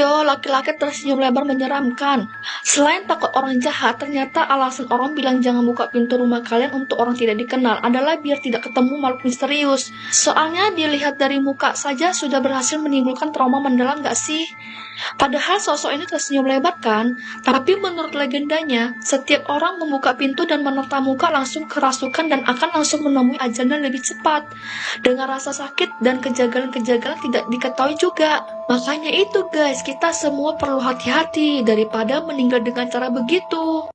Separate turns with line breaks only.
Yo, laki-laki tersenyum lebar menyeramkan. Selain takut orang jahat, ternyata alasan orang bilang jangan buka pintu rumah kalian untuk orang tidak dikenal adalah biar tidak ketemu makhluk misterius. Soalnya dilihat dari muka saja sudah berhasil menimbulkan trauma mendalam gak sih? Padahal sosok ini tersenyum lebar kan? Tapi menurut legendanya, setiap orang membuka pintu dan menerta muka langsung kerasukan dan akan langsung menemui ajalnya lebih cepat. Dengan rasa sakit dan kejagalan-kejagalan tidak diketahui juga. Makanya itu guys, kita semua perlu hati-hati daripada meninggal dengan cara begitu.